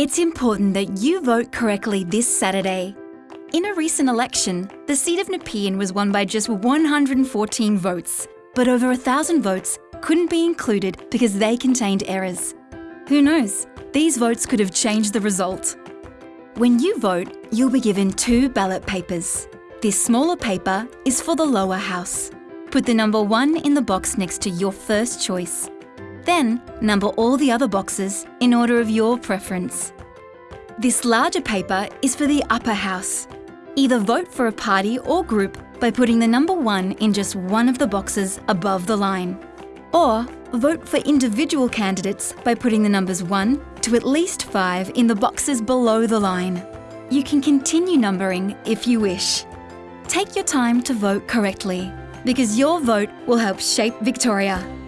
It's important that you vote correctly this Saturday. In a recent election, the seat of Nepean was won by just 114 votes, but over a thousand votes couldn't be included because they contained errors. Who knows, these votes could have changed the result. When you vote, you'll be given two ballot papers. This smaller paper is for the lower house. Put the number 1 in the box next to your first choice. Then, number all the other boxes in order of your preference. This larger paper is for the upper house. Either vote for a party or group by putting the number 1 in just one of the boxes above the line. Or vote for individual candidates by putting the numbers 1 to at least 5 in the boxes below the line. You can continue numbering if you wish. Take your time to vote correctly because your vote will help shape Victoria.